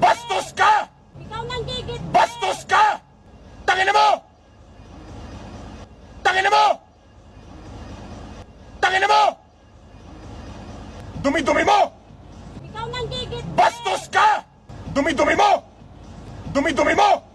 Bastos ka! Ikaw nang gigit! Bastos ka! Tangina mo! Tangina mo! Tangina mo! Dumi-dumi mo! Ikaw nang gigit! Bastos ka! Dumi-dumi mo! Dumi-dumi mo!